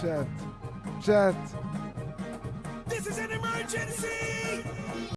Chat. Chat. This is an emergency!